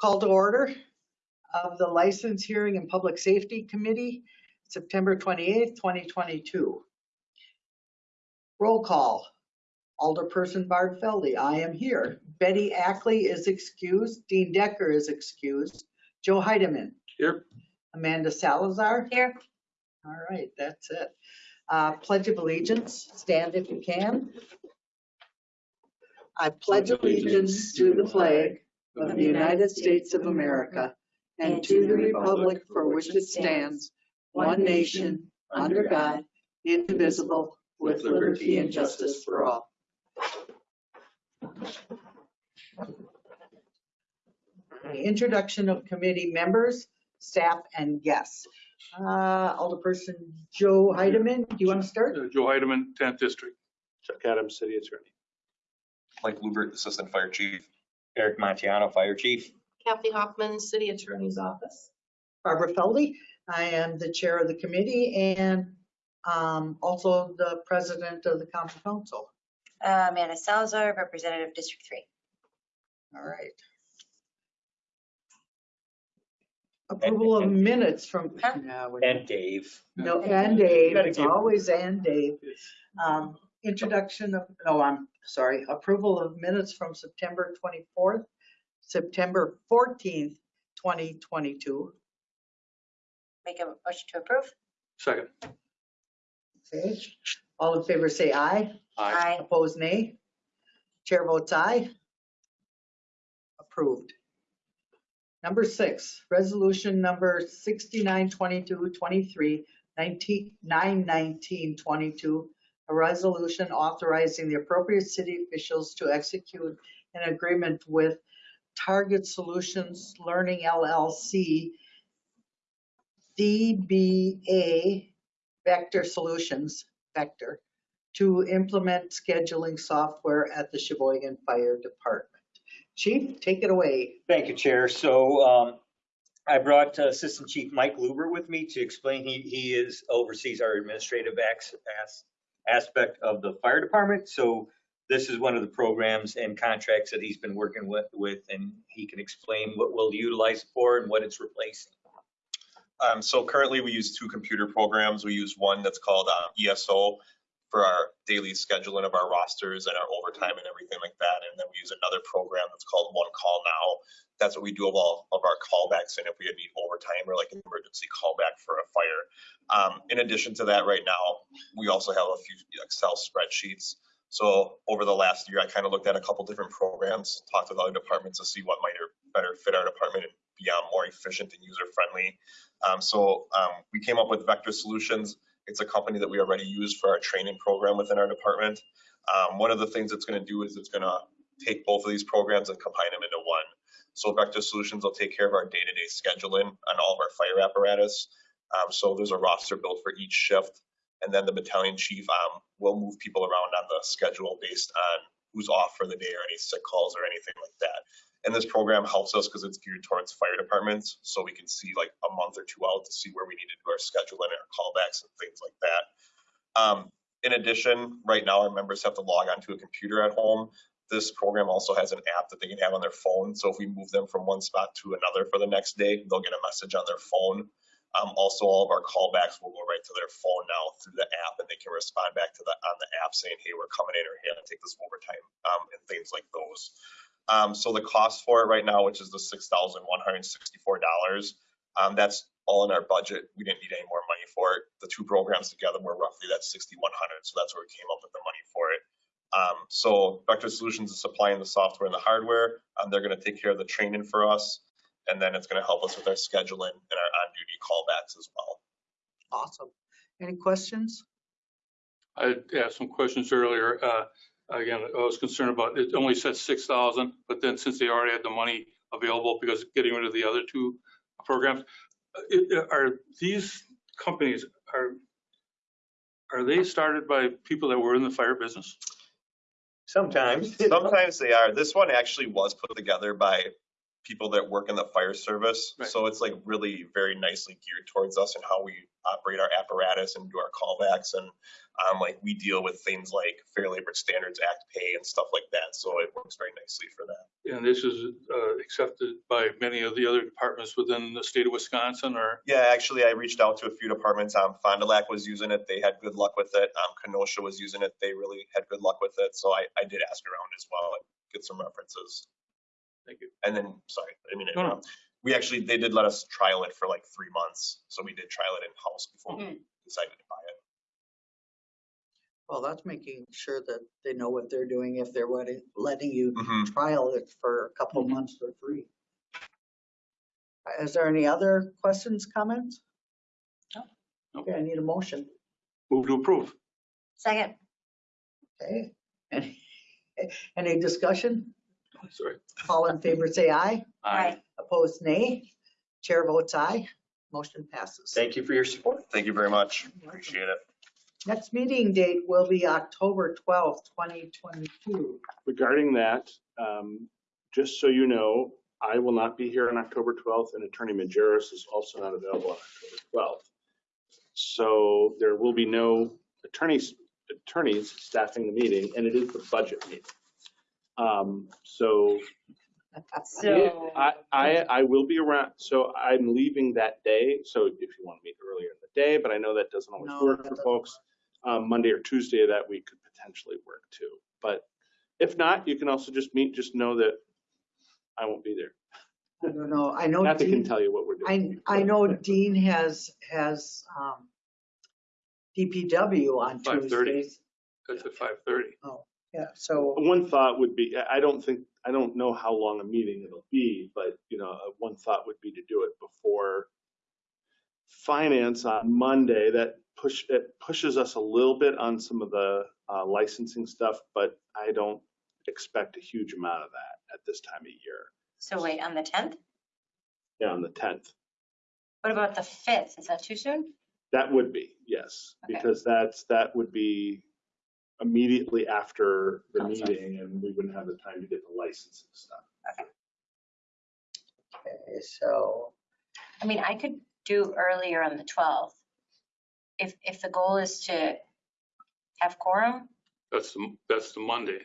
Call to order of the License Hearing and Public Safety Committee, September 28th, 2022. Roll call. Alderperson Bart Felde, I am here. Betty Ackley is excused. Dean Decker is excused. Joe Heidemann. Here. Amanda Salazar. Here. All right, that's it. Uh, Pledge of allegiance, stand if you can. I pledge allegiance to the flag of the United States of America and to the republic for which it stands, one nation, under God, indivisible, with liberty and justice for all. Introduction of committee members, staff, and guests. Uh, Alderperson Joe Heidemann, do you want to start? Uh, Joe Heidemann, 10th District. Chuck Adams, City Attorney. Mike Lubert, Assistant Fire Chief. Eric Montiano, Fire Chief. Kathy Hoffman, City Attorney's Office. Barbara Felde. I am the chair of the committee and um, also the president of the county council. Uh, Amanda Salazar, Representative District Three. All right. Approval of minutes from, Huh? no, we- And Dave. no, and Dave, it's always and Dave. Um, Introduction of, no, I'm sorry, approval of minutes from September 24th, September 14th, 2022. Make a motion to approve. Second. Okay, all in favor say aye. Aye. Opposed, nay. Chair votes aye. Approved. Number six, resolution number 692223, 19 91922, a resolution authorizing the appropriate city officials to execute an agreement with Target Solutions Learning LLC, DBA Vector Solutions, Vector, to implement scheduling software at the Sheboygan Fire Department. Chief, take it away. Thank you, Chair. So um, I brought uh, Assistant Chief Mike Luber with me to explain. He, he is oversees our administrative as- aspect of the fire department. So this is one of the programs and contracts that he's been working with, with, and he can explain what we'll utilize for and what it's replacing. Um, so currently we use two computer programs. We use one that's called um, ESO for our daily scheduling of our rosters and our overtime and everything like that. And then we use another program that's called One Call Now. That's what we do of all of our callbacks and if we need overtime or like an emergency callback for a fire. Um, in addition to that, right now, we also have a few Excel spreadsheets. So over the last year, I kind of looked at a couple different programs, talked with other departments to see what might better fit our department and be um, more efficient and user friendly. Um, so um, we came up with Vector Solutions. It's a company that we already use for our training program within our department. Um, one of the things it's going to do is it's going to take both of these programs and combine them into one. So Vector Solutions will take care of our day-to-day scheduling on all of our fire apparatus. Um, so there's a roster built for each shift, and then the battalion chief um, will move people around on the schedule based on who's off for the day or any sick calls or anything like that. And this program helps us because it's geared towards fire departments, so we can see like a month or two out to see where we need to do our scheduling and our callbacks and things like that. Um, in addition, right now our members have to log onto a computer at home. This program also has an app that they can have on their phone. So if we move them from one spot to another for the next day, they'll get a message on their phone. Um, also, all of our callbacks will go right to their phone now through the app, and they can respond back to the on the app saying, "Hey, we're coming in," or "Hey, I take this overtime," um, and things like those. Um, so the cost for it right now, which is the six thousand one hundred sixty-four dollars, um, that's all in our budget. We didn't need any more money for it. The two programs together were roughly that sixty-one hundred, so that's where we came up with the money for it. Um, so Vector Solutions is supplying the software and the hardware. Um, they're going to take care of the training for us, and then it's going to help us with our scheduling and our on-duty callbacks as well. Awesome. Any questions? I asked some questions earlier. Uh, Again, I was concerned about, it only said 6,000, but then since they already had the money available because getting rid of the other two programs, uh, it- are these companies, are, are they started by people that were in the fire business? Sometimes. Sometimes they are. This one actually was put together by people that work in the fire service. Right. So it's like really very nicely geared towards us and how we operate our apparatus and do our callbacks. And um, like we deal with things like Fair Labor Standards Act pay and stuff like that. So it works very nicely for that. And this is uh, accepted by many of the other departments within the state of Wisconsin or, Yeah, actually, I reached out to a few departments. Um, Fond du Lac was using it. They had good luck with it. Um, Kenosha was using it. They really had good luck with it. So I, I did ask around as well and get some references. Thank you. And then, sorry, I mean, No, no. we actually, they did let us trial it for like three months. So we did trial it in-house before we decided to buy it. Well, that's making sure that they know what they're doing if they're letting, letting you Mhm. trial it for a couple months for free. Is there any other questions, comments? No. No. Okay, I need a motion. Move to approve. Second, Okay. Any any discussion? Sorry. All in favor, say aye. Aye. Opposed, nay. Chair votes aye. Motion passes. Thank you for your support. Thank you very much. Appreciate it. Next meeting date will be October 12th, 2022. Regarding that, um, just so you know, I will not be here on October 12th and Attorney Majerus is also not available on October 12th. So there will be no attorneys, attorneys staffing the meeting and it is the budget meeting. Um, So so, I, I, I will be around, so I'm leaving that day, so if you want to meet earlier in the day, but I know that doesn't always No, work that for doesn't folks. Um, Monday or Tuesday of that week could potentially work too, but if not, you can also just meet, just know that I won't be there. I don't know, I know Kathy can Dean, tell you what we're I, doing. I know Dean has, has um, DPW on 5:30. Tuesdays. That's at 5:30. Yeah, so, One thought would be, I I don't think, I don't know how long a meeting it'll be, but, you know, uh, one thought would be to do it before finance on Monday. That push, it pushes us a little bit on some of the uh, licensing stuff, but I don't expect a huge amount of that at this time of year. so wait, on the 10th? Yeah, on the 10th. What about the 5th? Is that too soon? That would be, yes, Okay. because that's, that would be immediately after the Awesome. meeting and we wouldn't have the time to get the licensing stuff. okay, so, I mean, I could do earlier on the 12th. If, if the goal is to have quorum, That's the, that's the Monday,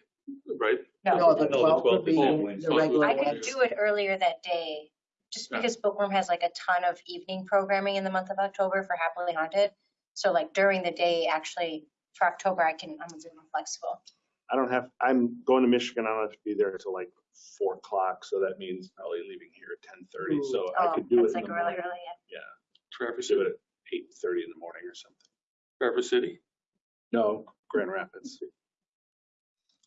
right? no, no. the the 12th would 12th be is the Wednesday. regular I one. could do it earlier that day, just Yeah. because Bookworm has like a ton of evening programming in the month of October for Happily Haunted. So like during the day, actually, for October, I can, I'm a bit more flexible. I don't have, I'm going to Michigan. I don't have to be there until like four o'clock. So that means probably leaving here at ten thirty. So I Oh, could do it that's in like the really morning. early. Traverse Do City. it at eight thirty in the morning or something. Traverse City. No, Grand Rapids.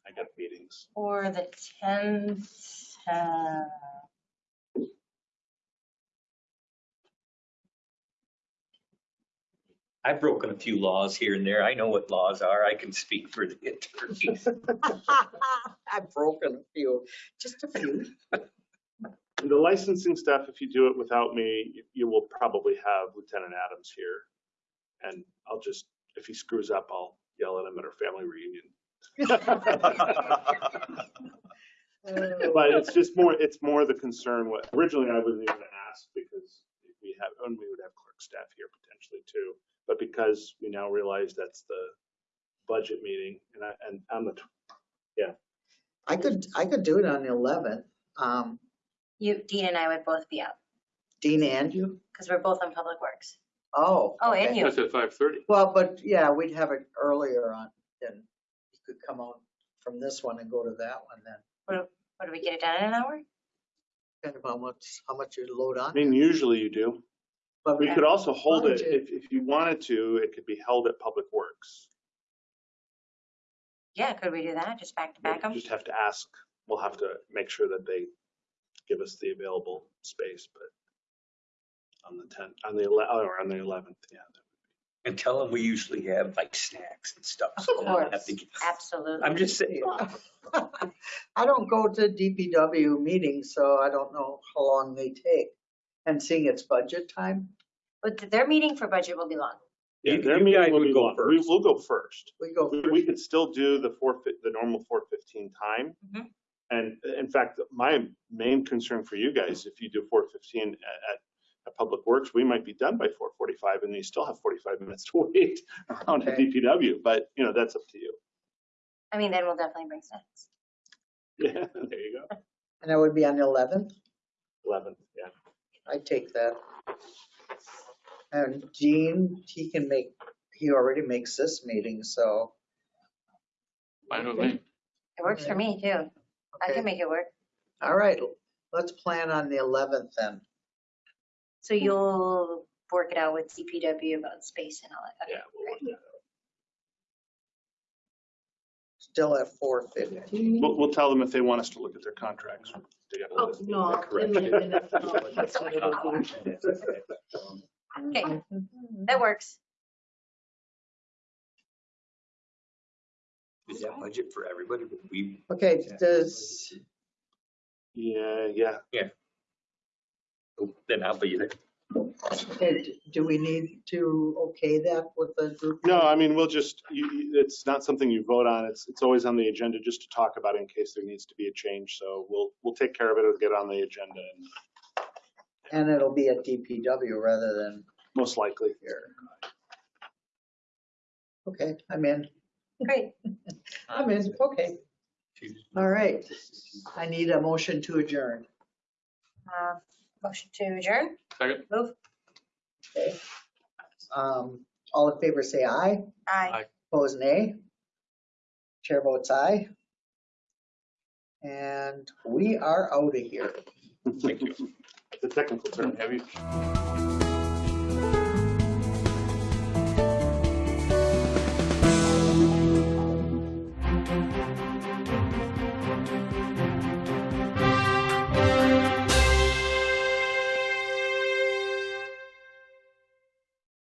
I got meetings. Or the 10th, uh, I've broken a few laws here and there. I know what laws are. I can speak for the attorneys. I've broken a few, just a few. The licensing stuff, if you do it without me, you- you will probably have Lieutenant Adams here. And I'll just, if he screws up, I'll yell at him at our family reunion. But it's just more, it's more the concern, what, originally I wasn't even asked because we have, and we would have clerk staff here potentially too. But because we now realize that's the budget meeting and I, and on the, tw- I could, I could do it on the 11th. Um, you, Dean and I would both be out Dean and you? because we're both on Public Works. Oh. Oh, and okay. you. That's at 5:30. Well, but yeah, we'd have it earlier on, then you could come out from this one and go to that one then. What, do we get it done in an hour? Kind of how much, how much you load I on. mean, usually you do. But We could also hold it, if, if you wanted to, it could be held at Public Works. Yeah, could we do that? Just back to back You them? Just have to ask, we'll have to make sure that they give us the available space, but on the 10th, on the 11th, or on the 11th, yeah. And tell them we usually have like snacks and stuff. Of so they don't have course, to get- absolutely. I'm just saying. I don't go to DPW meetings, so I don't know how long they take. And seeing it's budget time, But their meeting for budget will be long. Yeah, You- their you meeting will would be go long. We will go first. we go We, first. we could still do the four, fif- the normal four fifteen time. Mhm. And in fact, my main concern for you guys, if you do four fifteen at, at, at Public Works, we might be done by four forty-five and you still have forty-five minutes to wait around at Okay. DPW, but you know, that's up to you. I mean, then we'll definitely bring snacks. Yeah, there you go. And that would be on the 11th? Eleven, yeah. I take that. And Gene, he can make, he already makes this meeting, so. Fine with me. It works for me too. I okay. can make it work. All right, let's plan on the 11th then. So you'll work it out with DPW about space and all that. Yeah. We'll work that. Still at 4:50. We'll, we'll tell them if they want us to look at their contracts. They gotta Oh, us know no. that correct. in the no, that's what it'll be. Okay, that works. Is that budget for everybody? We, Okay, does, Yeah, yeah. oh, then I'll be there. okay, do we need to okay that with the group? No, I mean, we'll just, you, you- it's not something you vote on. It's, it's always on the agenda just to talk about in case there needs to be a change. So we'll, we'll take care of it. It'll get on the agenda and And it'll be at DPW rather than most likely. here. Okay, I'm in. Great. I'm in, okay. All right. I need a motion to adjourn. Uh, Motion to adjourn? Second? Move. Okay. Um, all in favor, say aye. Aye. Opposed, nay. Chair votes aye. And we are out of here. Thank you. The technical term. Have you?